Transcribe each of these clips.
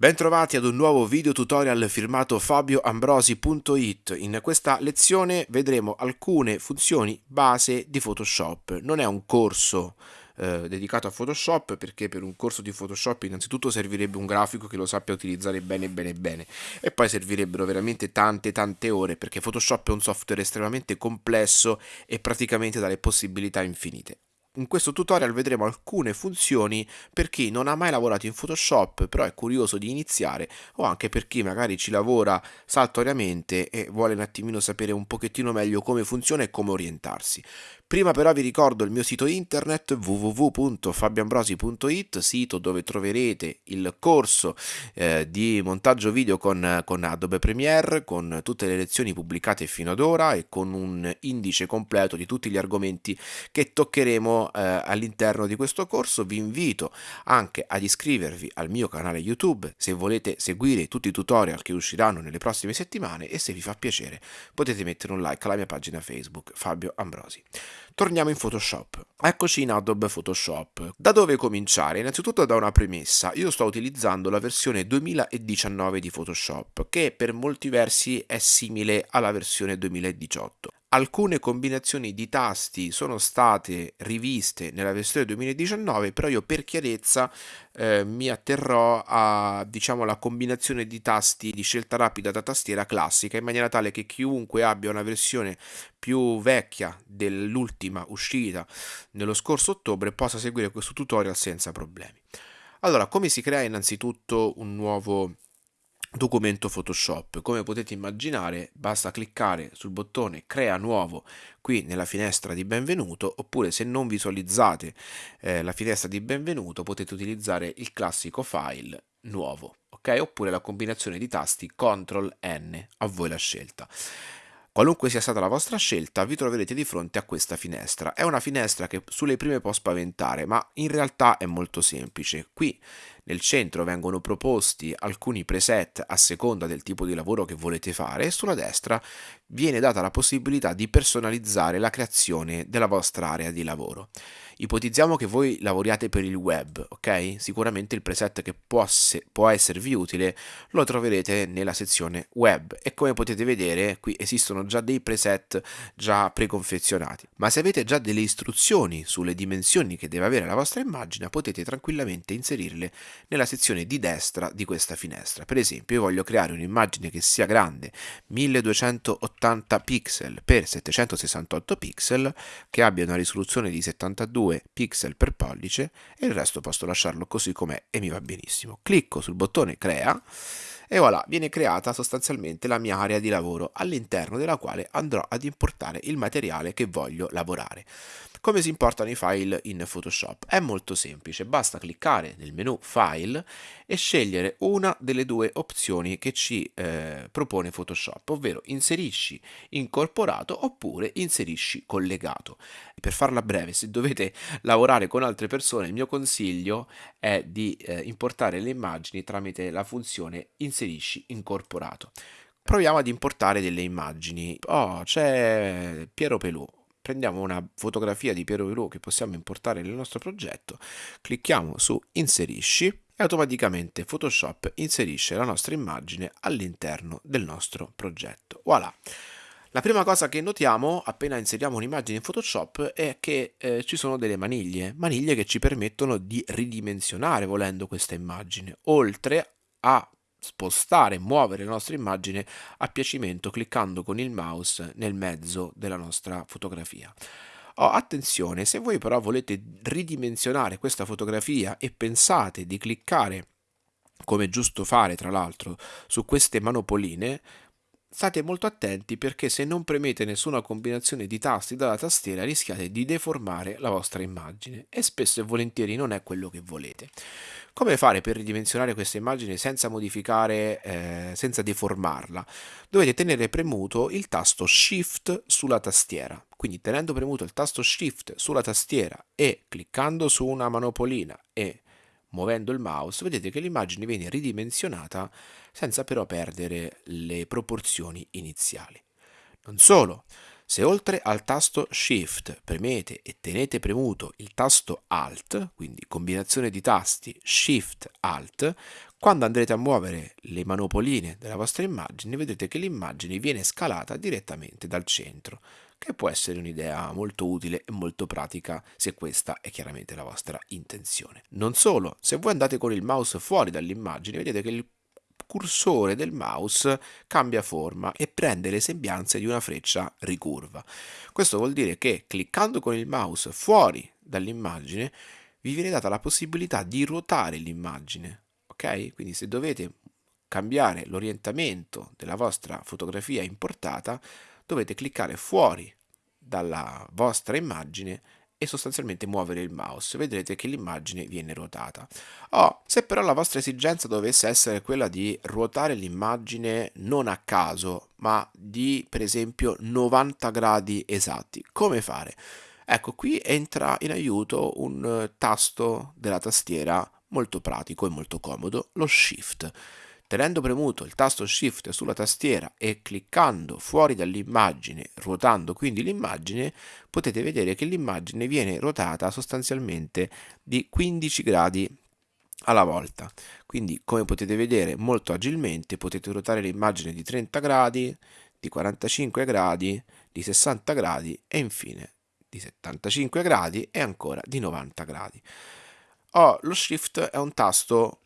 Bentrovati ad un nuovo video tutorial firmato fabioambrosi.it. In questa lezione vedremo alcune funzioni base di Photoshop. Non è un corso eh, dedicato a Photoshop perché per un corso di Photoshop innanzitutto servirebbe un grafico che lo sappia utilizzare bene bene bene e poi servirebbero veramente tante tante ore perché Photoshop è un software estremamente complesso e praticamente dalle possibilità infinite. In questo tutorial vedremo alcune funzioni per chi non ha mai lavorato in Photoshop però è curioso di iniziare o anche per chi magari ci lavora saltuariamente e vuole un attimino sapere un pochettino meglio come funziona e come orientarsi. Prima però vi ricordo il mio sito internet www.fabiambrosi.it, sito dove troverete il corso eh, di montaggio video con, con Adobe Premiere, con tutte le lezioni pubblicate fino ad ora e con un indice completo di tutti gli argomenti che toccheremo eh, all'interno di questo corso. Vi invito anche ad iscrivervi al mio canale YouTube se volete seguire tutti i tutorial che usciranno nelle prossime settimane e se vi fa piacere potete mettere un like alla mia pagina Facebook Fabio Ambrosi. Torniamo in Photoshop. Eccoci in Adobe Photoshop. Da dove cominciare? Innanzitutto da una premessa. Io sto utilizzando la versione 2019 di Photoshop, che per molti versi è simile alla versione 2018. Alcune combinazioni di tasti sono state riviste nella versione 2019, però io per chiarezza eh, mi atterrò a diciamo la combinazione di tasti di scelta rapida da tastiera classica in maniera tale che chiunque abbia una versione più vecchia dell'ultima uscita nello scorso ottobre possa seguire questo tutorial senza problemi. Allora, come si crea innanzitutto un nuovo documento Photoshop. Come potete immaginare basta cliccare sul bottone crea nuovo qui nella finestra di benvenuto oppure se non visualizzate eh, la finestra di benvenuto potete utilizzare il classico file nuovo ok oppure la combinazione di tasti CTRL N a voi la scelta. Qualunque sia stata la vostra scelta, vi troverete di fronte a questa finestra. È una finestra che sulle prime può spaventare, ma in realtà è molto semplice. Qui nel centro vengono proposti alcuni preset a seconda del tipo di lavoro che volete fare e sulla destra viene data la possibilità di personalizzare la creazione della vostra area di lavoro. Ipotizziamo che voi lavoriate per il web, ok? Sicuramente il preset che può, può esservi utile lo troverete nella sezione web e come potete vedere qui esistono già dei preset già preconfezionati. Ma se avete già delle istruzioni sulle dimensioni che deve avere la vostra immagine potete tranquillamente inserirle nella sezione di destra di questa finestra. Per esempio io voglio creare un'immagine che sia grande 1280 pixel per 768 pixel che abbia una risoluzione di 72 2 pixel per pollice e il resto posso lasciarlo così com'è e mi va benissimo. Clicco sul bottone crea e voilà, viene creata sostanzialmente la mia area di lavoro all'interno della quale andrò ad importare il materiale che voglio lavorare. Come si importano i file in Photoshop? È molto semplice, basta cliccare nel menu File e scegliere una delle due opzioni che ci eh, propone Photoshop, ovvero inserisci incorporato oppure inserisci collegato. Per farla breve, se dovete lavorare con altre persone, il mio consiglio è di eh, importare le immagini tramite la funzione inserisci incorporato proviamo ad importare delle immagini. Oh, c'è Piero Pelù prendiamo una fotografia di Piero Pelù che possiamo importare nel nostro progetto, clicchiamo su inserisci e automaticamente Photoshop inserisce la nostra immagine all'interno del nostro progetto. Voilà! La prima cosa che notiamo appena inseriamo un'immagine in Photoshop è che eh, ci sono delle maniglie, maniglie che ci permettono di ridimensionare volendo questa immagine, oltre a spostare, muovere la nostra immagine a piacimento cliccando con il mouse nel mezzo della nostra fotografia. Oh, attenzione, se voi però volete ridimensionare questa fotografia e pensate di cliccare, come è giusto fare tra l'altro, su queste manopoline, State molto attenti perché se non premete nessuna combinazione di tasti dalla tastiera rischiate di deformare la vostra immagine e spesso e volentieri non è quello che volete. Come fare per ridimensionare questa immagine senza modificare, eh, senza deformarla? Dovete tenere premuto il tasto Shift sulla tastiera. Quindi tenendo premuto il tasto Shift sulla tastiera e cliccando su una manopolina e muovendo il mouse, vedete che l'immagine viene ridimensionata senza però perdere le proporzioni iniziali. Non solo, se oltre al tasto Shift premete e tenete premuto il tasto Alt, quindi combinazione di tasti Shift Alt, Quando andrete a muovere le manopoline della vostra immagine, vedrete che l'immagine viene scalata direttamente dal centro, che può essere un'idea molto utile e molto pratica se questa è chiaramente la vostra intenzione. Non solo, se voi andate con il mouse fuori dall'immagine, vedete che il cursore del mouse cambia forma e prende le sembianze di una freccia ricurva. Questo vuol dire che cliccando con il mouse fuori dall'immagine vi viene data la possibilità di ruotare l'immagine, ok? Quindi se dovete cambiare l'orientamento della vostra fotografia importata, dovete cliccare fuori dalla vostra immagine e sostanzialmente muovere il mouse, vedrete che l'immagine viene ruotata. Oh, se però la vostra esigenza dovesse essere quella di ruotare l'immagine non a caso, ma di per esempio 90 gradi esatti, come fare? Ecco, qui entra in aiuto un tasto della tastiera molto pratico e molto comodo, lo Shift. Tenendo premuto il tasto Shift sulla tastiera e cliccando fuori dall'immagine, ruotando quindi l'immagine, potete vedere che l'immagine viene ruotata sostanzialmente di 15 gradi alla volta. Quindi come potete vedere molto agilmente potete ruotare l'immagine di 30 gradi, di 45 gradi, di 60 gradi e infine di 75 gradi e ancora di 90 gradi. Oh, lo Shift è un tasto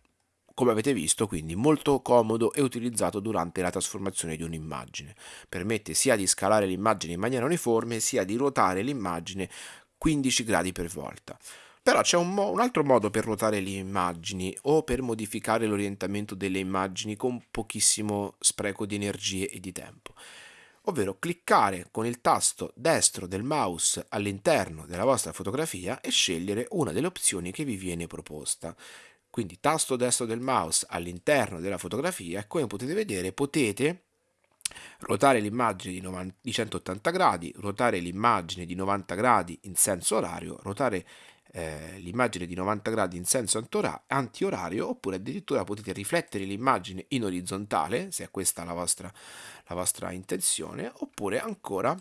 come avete visto quindi molto comodo e utilizzato durante la trasformazione di un'immagine. Permette sia di scalare l'immagine in maniera uniforme sia di ruotare l'immagine 15 gradi per volta. Però c'è un, un, altro modo per ruotare le immagini o per modificare l'orientamento delle immagini con pochissimo spreco di energie e di tempo ovvero cliccare con il tasto destro del mouse all'interno della vostra fotografia e scegliere una delle opzioni che vi viene proposta. Quindi tasto destro del mouse all'interno della fotografia e come potete vedere potete ruotare l'immagine di, di 180 gradi, ruotare l'immagine di 90 gradi in senso orario, ruotare eh, l'immagine di 90 gradi in senso antiorario oppure addirittura potete riflettere l'immagine in orizzontale se è questa la vostra, la vostra intenzione oppure ancora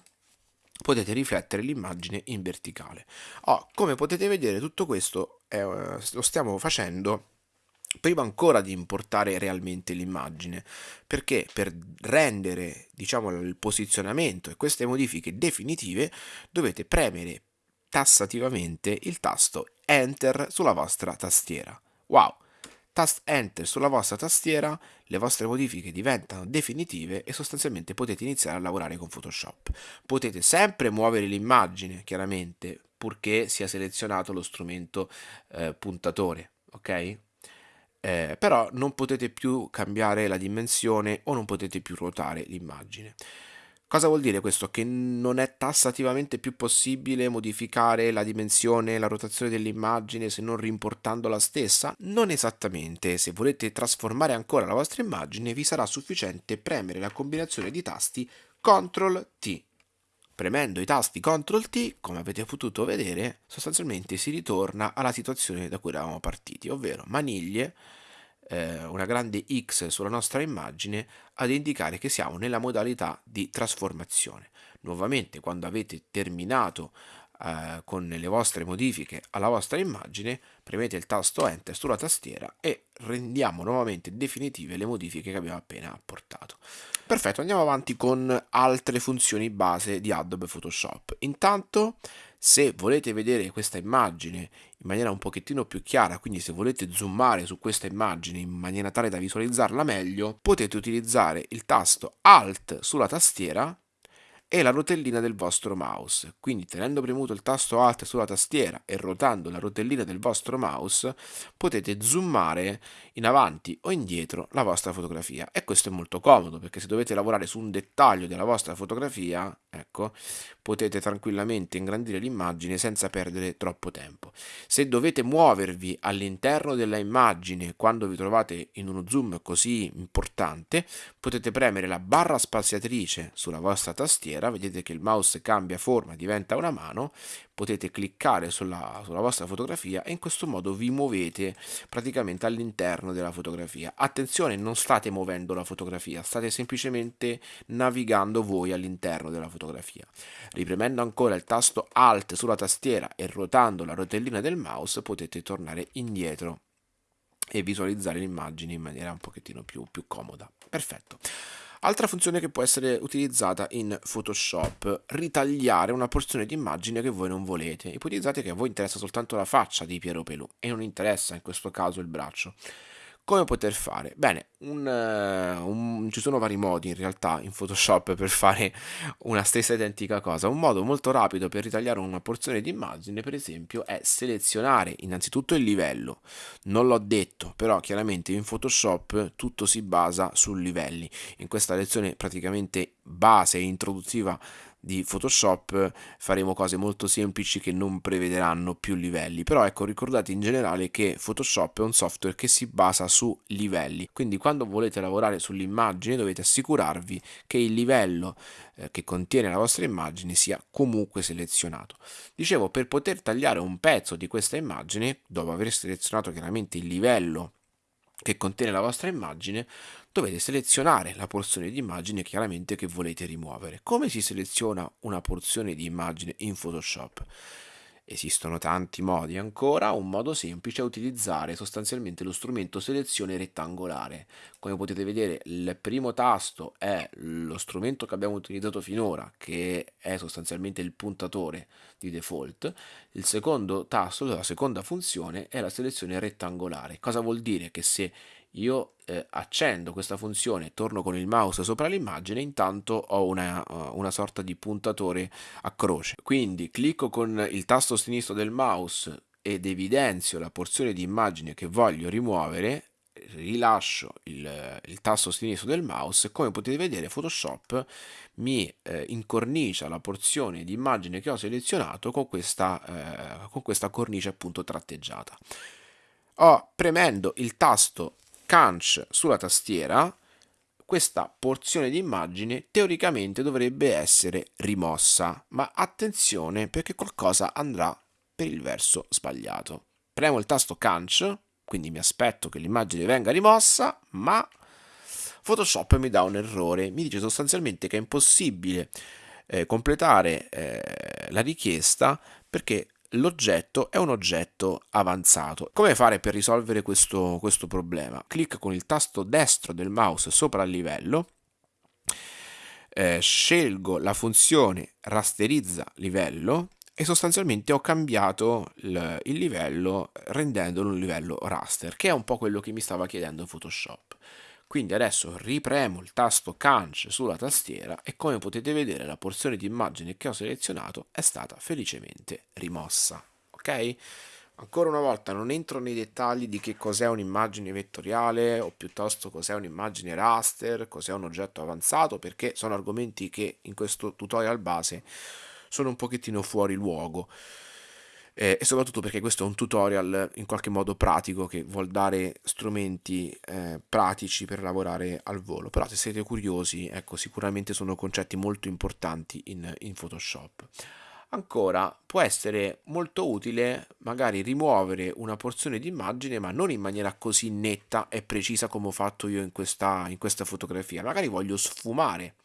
potete riflettere l'immagine in verticale. Oh, come potete vedere tutto questo eh, lo stiamo facendo prima ancora di importare realmente l'immagine. Perché? Per rendere diciamo il posizionamento e queste modifiche definitive dovete premere tassativamente il tasto enter sulla vostra tastiera. Wow Tast Enter sulla vostra tastiera, le vostre modifiche diventano definitive e sostanzialmente potete iniziare a lavorare con Photoshop. Potete sempre muovere l'immagine, chiaramente, purché sia selezionato lo strumento eh, puntatore, ok? Eh, però non potete più cambiare la dimensione o non potete più ruotare l'immagine. Cosa vuol dire questo? Che non è tassativamente più possibile modificare la dimensione la rotazione dell'immagine se non rimportando la stessa? Non esattamente, se volete trasformare ancora la vostra immagine vi sarà sufficiente premere la combinazione di tasti CTRL T. Premendo i tasti CTRL T, come avete potuto vedere, sostanzialmente si ritorna alla situazione da cui eravamo partiti, ovvero maniglie, eh, una grande X sulla nostra immagine ad indicare che siamo nella modalità di trasformazione. Nuovamente quando avete terminato eh, con le vostre modifiche alla vostra immagine premete il tasto Enter sulla tastiera e rendiamo nuovamente definitive le modifiche che abbiamo appena apportato. Perfetto, andiamo avanti con altre funzioni base di Adobe Photoshop. Intanto se volete vedere questa immagine in maniera un pochettino più chiara, quindi se volete zoomare su questa immagine in maniera tale da visualizzarla meglio, potete utilizzare il tasto Alt sulla tastiera e la rotellina del vostro mouse. Quindi tenendo premuto il tasto Alt sulla tastiera e ruotando la rotellina del vostro mouse potete zoomare in avanti o indietro la vostra fotografia e questo è molto comodo perché se dovete lavorare su un dettaglio della vostra fotografia ecco potete tranquillamente ingrandire l'immagine senza perdere troppo tempo. Se dovete muovervi all'interno della immagine quando vi trovate in uno zoom così importante potete premere la barra spaziatrice sulla vostra tastiera tastiera, vedete che il mouse cambia forma, diventa una mano, potete cliccare sulla, sulla vostra fotografia e in questo modo vi muovete praticamente all'interno della fotografia. Attenzione, non state muovendo la fotografia, state semplicemente navigando voi all'interno della fotografia. Ripremendo ancora il tasto Alt sulla tastiera e ruotando la rotellina del mouse potete tornare indietro e visualizzare l'immagine in maniera un pochettino più, più comoda. Perfetto. Altra funzione che può essere utilizzata in Photoshop, ritagliare una porzione di immagine che voi non volete. Ipotizzate che a voi interessa soltanto la faccia di Piero Pelù e non interessa in questo caso il braccio. Come poter fare? Bene, un, uh, un, ci sono vari modi in realtà in Photoshop per fare una stessa identica cosa. Un modo molto rapido per ritagliare una porzione di immagine, per esempio, è selezionare innanzitutto il livello. Non l'ho detto, però chiaramente in Photoshop tutto si basa su livelli. In questa lezione praticamente base e introduttiva di Photoshop faremo cose molto semplici che non prevederanno più livelli. Però ecco ricordate in generale che Photoshop è un software che si basa su livelli. Quindi quando volete lavorare sull'immagine dovete assicurarvi che il livello eh, che contiene la vostra immagine sia comunque selezionato. Dicevo per poter tagliare un pezzo di questa immagine dopo aver selezionato chiaramente il livello che contiene la vostra immagine, dovete selezionare la porzione di immagine chiaramente che volete rimuovere. Come si seleziona una porzione di immagine in Photoshop? Esistono tanti modi ancora, un modo semplice è utilizzare sostanzialmente lo strumento selezione rettangolare. Come potete vedere il primo tasto è lo strumento che abbiamo utilizzato finora, che è sostanzialmente il puntatore di default. Il secondo tasto, la seconda funzione, è la selezione rettangolare. Cosa vuol dire? Che se io eh, accendo questa funzione, torno con il mouse sopra l'immagine, intanto ho una, uh, una, sorta di puntatore a croce. Quindi clicco con il tasto sinistro del mouse ed evidenzio la porzione di immagine che voglio rimuovere, rilascio il, il tasto sinistro del mouse e come potete vedere Photoshop mi eh, incornicia la porzione di immagine che ho selezionato con questa, eh, con questa cornice appunto tratteggiata. Ho premendo il tasto Canch sulla tastiera, questa porzione di immagine teoricamente dovrebbe essere rimossa, ma attenzione perché qualcosa andrà per il verso sbagliato. Premo il tasto Canch, quindi mi aspetto che l'immagine venga rimossa, ma Photoshop mi dà un errore, mi dice sostanzialmente che è impossibile eh, completare eh, la richiesta perché l'oggetto è un oggetto avanzato. Come fare per risolvere questo, questo problema? Clicca con il tasto destro del mouse sopra il livello, eh, scelgo la funzione rasterizza livello e sostanzialmente ho cambiato il, il livello rendendolo un livello raster, che è un po' quello che mi stava chiedendo Photoshop. Quindi adesso ripremo il tasto Canch sulla tastiera e come potete vedere la porzione di immagine che ho selezionato è stata felicemente rimossa. Ok? Ancora una volta non entro nei dettagli di che cos'è un'immagine vettoriale o piuttosto cos'è un'immagine raster, cos'è un oggetto avanzato perché sono argomenti che in questo tutorial base sono un pochettino fuori luogo eh, e soprattutto perché questo è un tutorial in qualche modo pratico che vuol dare strumenti eh, pratici per lavorare al volo. Però se siete curiosi ecco sicuramente sono concetti molto importanti in, in Photoshop. Ancora può essere molto utile magari rimuovere una porzione di immagine ma non in maniera così netta e precisa come ho fatto io in questa, in questa fotografia. Magari voglio sfumare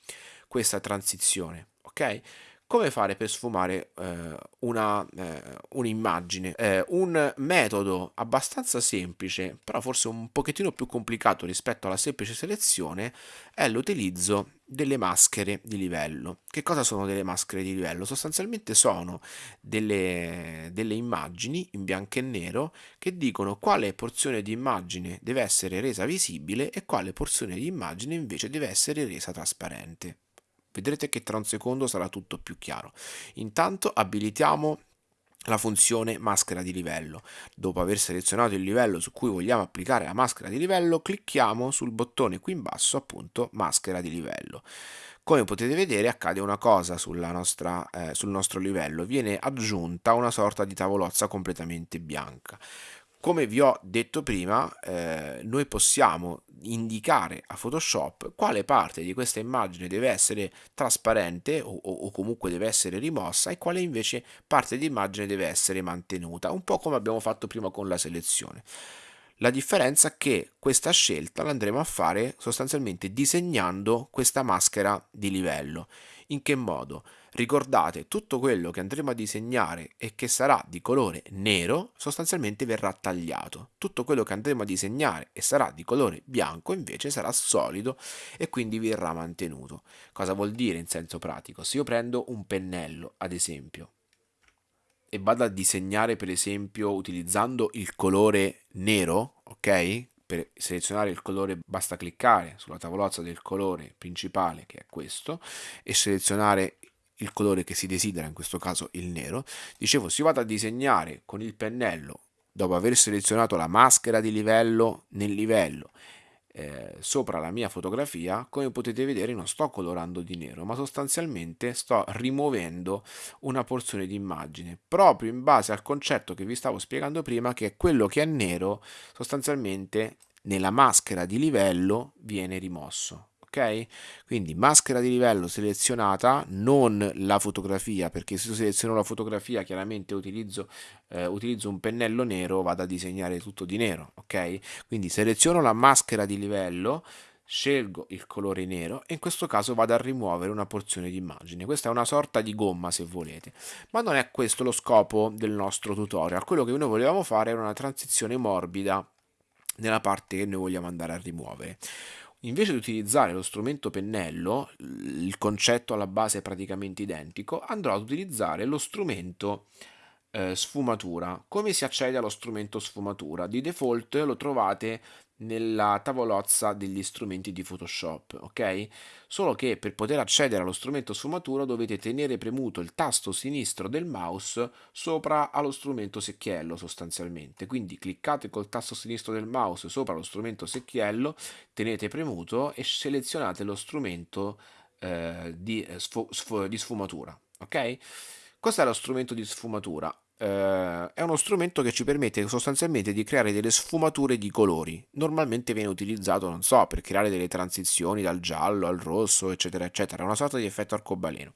questa transizione ok come fare per sfumare eh, una, eh, un'immagine? Eh, un metodo abbastanza semplice, però forse un pochettino più complicato rispetto alla semplice selezione, è l'utilizzo delle maschere di livello. Che cosa sono delle maschere di livello? Sostanzialmente sono delle, delle immagini in bianco e nero che dicono quale porzione di immagine deve essere resa visibile e quale porzione di immagine invece deve essere resa trasparente. Vedrete che tra un secondo sarà tutto più chiaro. Intanto abilitiamo la funzione maschera di livello. Dopo aver selezionato il livello su cui vogliamo applicare la maschera di livello, clicchiamo sul bottone qui in basso, appunto, maschera di livello. Come potete vedere accade una cosa nostra, eh, sul nostro livello, viene aggiunta una sorta di tavolozza completamente bianca. Come vi ho detto prima, eh, noi possiamo indicare a Photoshop quale parte di questa immagine deve essere trasparente o, o, comunque deve essere rimossa e quale invece parte di immagine deve essere mantenuta, un po' come abbiamo fatto prima con la selezione. La differenza è che questa scelta l'andremo a fare sostanzialmente disegnando questa maschera di livello. In che modo? Ricordate, tutto quello che andremo a disegnare e che sarà di colore nero sostanzialmente verrà tagliato. Tutto quello che andremo a disegnare e sarà di colore bianco invece sarà solido e quindi verrà mantenuto. Cosa vuol dire in senso pratico? Se io prendo un pennello, ad esempio, e vado a disegnare per esempio utilizzando il colore nero, ok? Per selezionare il colore basta cliccare sulla tavolozza del colore principale che è questo e selezionare il colore che si desidera, in questo caso il nero. Dicevo, se io vado a disegnare con il pennello dopo aver selezionato la maschera di livello nel livello eh, sopra la mia fotografia, come potete vedere non sto colorando di nero, ma sostanzialmente sto rimuovendo una porzione di immagine, proprio in base al concetto che vi stavo spiegando prima, che è quello che è nero sostanzialmente nella maschera di livello viene rimosso ok? Quindi maschera di livello selezionata, non la fotografia, perché se io seleziono la fotografia chiaramente utilizzo, eh, utilizzo un pennello nero, vado a disegnare tutto di nero, ok? Quindi seleziono la maschera di livello, scelgo il colore nero e in questo caso vado a rimuovere una porzione di immagine. Questa è una sorta di gomma se volete, ma non è questo lo scopo del nostro tutorial. Quello che noi volevamo fare era una transizione morbida nella parte che noi vogliamo andare a rimuovere. Invece di utilizzare lo strumento pennello, il concetto alla base è praticamente identico, andrò ad utilizzare lo strumento eh, sfumatura. Come si accede allo strumento sfumatura? Di default lo trovate nella tavolozza degli strumenti di Photoshop, ok? Solo che per poter accedere allo strumento sfumatura dovete tenere premuto il tasto sinistro del mouse sopra allo strumento secchiello sostanzialmente. Quindi cliccate col tasto sinistro del mouse sopra lo strumento secchiello, tenete premuto e selezionate lo strumento eh, di, eh, sfu di sfumatura, ok? Questo è lo strumento di sfumatura eh, è uno strumento che ci permette sostanzialmente di creare delle sfumature di colori. Normalmente viene utilizzato, non so, per creare delle transizioni dal giallo al rosso, eccetera, eccetera. È una sorta di effetto arcobaleno.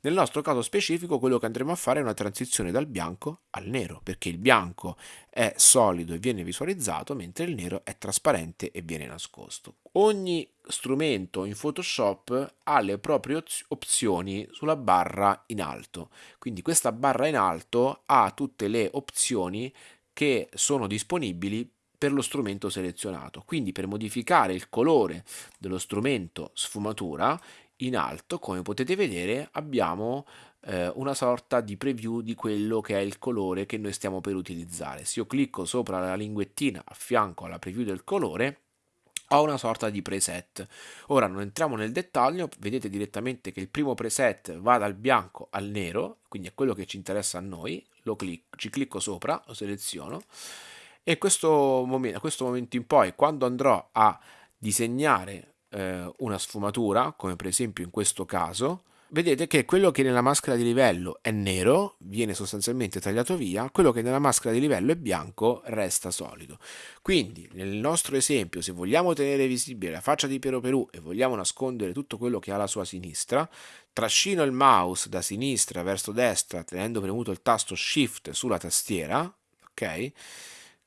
Nel nostro caso specifico quello che andremo a fare è una transizione dal bianco al nero, perché il bianco è solido e viene visualizzato, mentre il nero è trasparente e viene nascosto. Ogni strumento in Photoshop ha le proprie opzioni sulla barra in alto, quindi questa barra in alto ha tutte le opzioni che sono disponibili per lo strumento selezionato. Quindi per modificare il colore dello strumento sfumatura in alto, come potete vedere, abbiamo eh, una sorta di preview di quello che è il colore che noi stiamo per utilizzare. Se io clicco sopra la linguettina a fianco alla preview del colore, ho una sorta di preset. Ora non entriamo nel dettaglio, vedete direttamente che il primo preset va dal bianco al nero, quindi è quello che ci interessa a noi, lo clicco, ci clicco sopra, lo seleziono e questo momento, a questo momento in poi, quando andrò a disegnare eh, una sfumatura, come per esempio in questo caso, vedete che quello che nella maschera di livello è nero viene sostanzialmente tagliato via, quello che nella maschera di livello è bianco resta solido. Quindi nel nostro esempio se vogliamo tenere visibile la faccia di Piero Perù e vogliamo nascondere tutto quello che ha alla sua sinistra, trascino il mouse da sinistra verso destra tenendo premuto il tasto shift sulla tastiera, ok?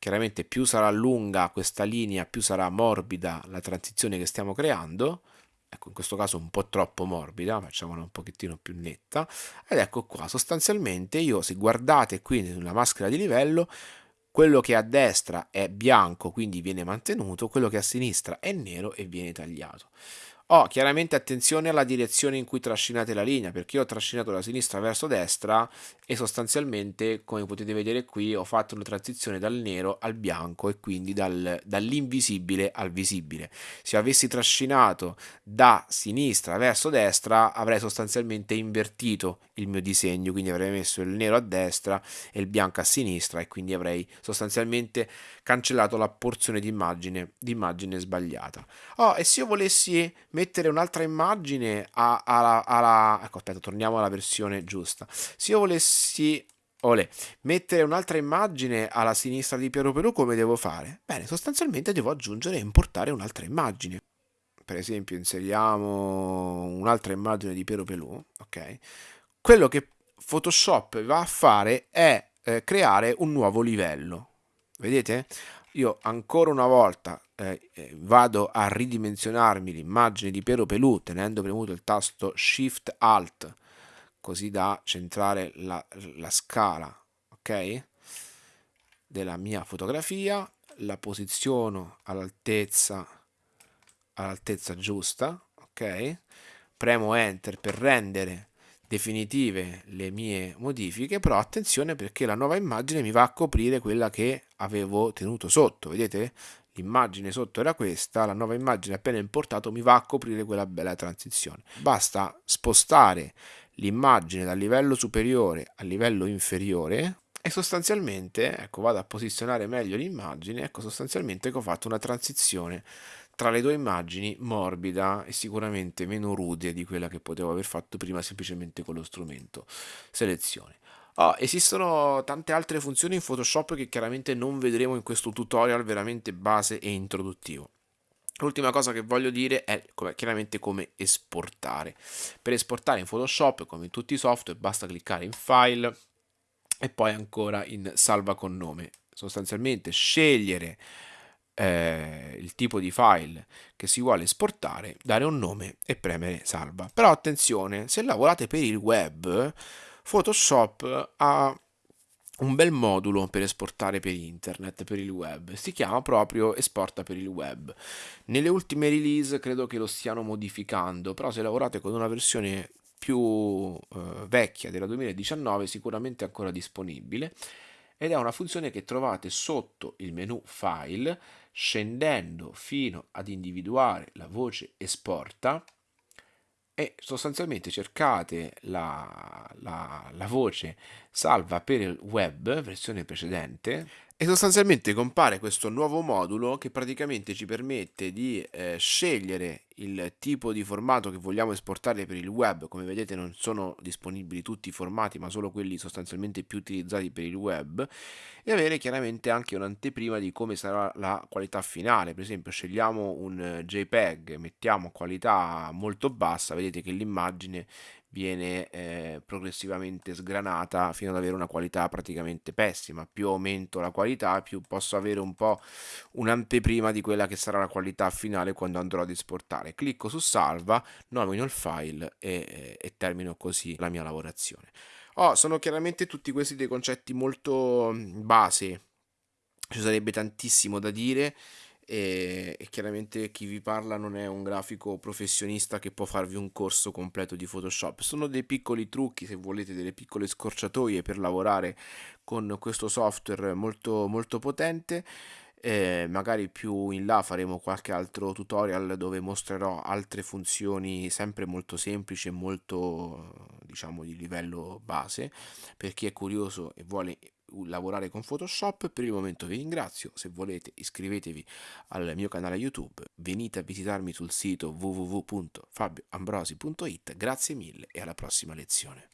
Chiaramente più sarà lunga questa linea, più sarà morbida la transizione che stiamo creando. Ecco, in questo caso un po' troppo morbida, facciamola un pochettino più netta. Ed ecco qua, sostanzialmente io, se guardate qui nella maschera di livello, quello che a destra è bianco, quindi viene mantenuto, quello che a sinistra è nero e viene tagliato. Oh, chiaramente attenzione alla direzione in cui trascinate la linea, perché io ho trascinato da sinistra verso destra e sostanzialmente, come potete vedere qui, ho fatto una transizione dal nero al bianco e quindi dal, dall'invisibile al visibile. Se avessi trascinato da sinistra verso destra, avrei sostanzialmente invertito il mio disegno, quindi avrei messo il nero a destra e il bianco a sinistra e quindi avrei sostanzialmente cancellato la porzione di immagine, sbagliata. Oh, e se io volessi mettere un'altra immagine alla, alla... ecco aspetta torniamo alla versione giusta se io volessi Olè, mettere un'altra immagine alla sinistra di Piero Perù come devo fare? Bene, sostanzialmente devo aggiungere e importare un'altra immagine. Per esempio inseriamo un'altra immagine di Piero Pelù, ok? Quello che Photoshop va a fare è eh, creare un nuovo livello. Vedete? Io ancora una volta eh, eh, vado a ridimensionarmi l'immagine di Piero Pelù tenendo premuto il tasto Shift Alt così da centrare la, la scala ok? Della mia fotografia la posiziono all'altezza all'altezza giusta ok? Premo enter per rendere definitive le mie modifiche però attenzione perché la nuova immagine mi va a coprire quella che avevo tenuto sotto vedete? L'immagine sotto era questa la nuova immagine appena importato mi va a coprire quella bella transizione. Basta spostare l'immagine dal livello superiore al livello inferiore e sostanzialmente, ecco, vado a posizionare meglio l'immagine, ecco, sostanzialmente ho fatto una transizione tra le due immagini morbida e sicuramente meno rude di quella che potevo aver fatto prima semplicemente con lo strumento selezione. Oh, esistono tante altre funzioni in Photoshop che chiaramente non vedremo in questo tutorial veramente base e introduttivo. L'ultima cosa che voglio dire è chiaramente come esportare. Per esportare in Photoshop, come in tutti i software, basta cliccare in File e poi ancora in Salva con nome. Sostanzialmente scegliere eh, il tipo di file che si vuole esportare, dare un nome e premere Salva. Però attenzione, se lavorate per il web, Photoshop ha un bel modulo per esportare per internet, per il web. Si chiama proprio Esporta per il web. Nelle ultime release credo che lo stiano modificando, però se lavorate con una versione più eh, vecchia della 2019 sicuramente ancora disponibile ed è una funzione che trovate sotto il menu file scendendo fino ad individuare la voce esporta e sostanzialmente cercate la, la, la voce salva per il web, versione precedente, e sostanzialmente compare questo nuovo modulo che praticamente ci permette di eh, scegliere il tipo di formato che vogliamo esportare per il web. Come vedete non sono disponibili tutti i formati ma solo quelli sostanzialmente più utilizzati per il web e avere chiaramente anche un'anteprima di come sarà la qualità finale. Per esempio scegliamo un JPEG, mettiamo qualità molto bassa, vedete che l'immagine viene eh, progressivamente sgranata fino ad avere una qualità praticamente pessima. Più aumento la qualità, più posso avere un po' un'anteprima di quella che sarà la qualità finale quando andrò ad esportare. Clicco su salva, nomino il file e, e termino così la mia lavorazione. Oh, sono chiaramente tutti questi dei concetti molto base, ci sarebbe tantissimo da dire e, chiaramente chi vi parla non è un grafico professionista che può farvi un corso completo di Photoshop. Sono dei piccoli trucchi, se volete, delle piccole scorciatoie per lavorare con questo software molto, molto potente. Eh, magari più in là faremo qualche altro tutorial dove mostrerò altre funzioni sempre molto semplici e molto diciamo di livello base per chi è curioso e vuole lavorare con Photoshop. Per il momento vi ringrazio, se volete iscrivetevi al mio canale YouTube, venite a visitarmi sul sito www.fabioambrosi.it, grazie mille e alla prossima lezione.